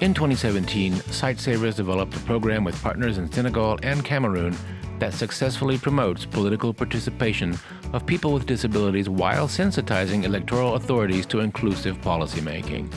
In 2017, Sightsavers developed a program with partners in Senegal and Cameroon that successfully promotes political participation of people with disabilities while sensitizing electoral authorities to inclusive policymaking.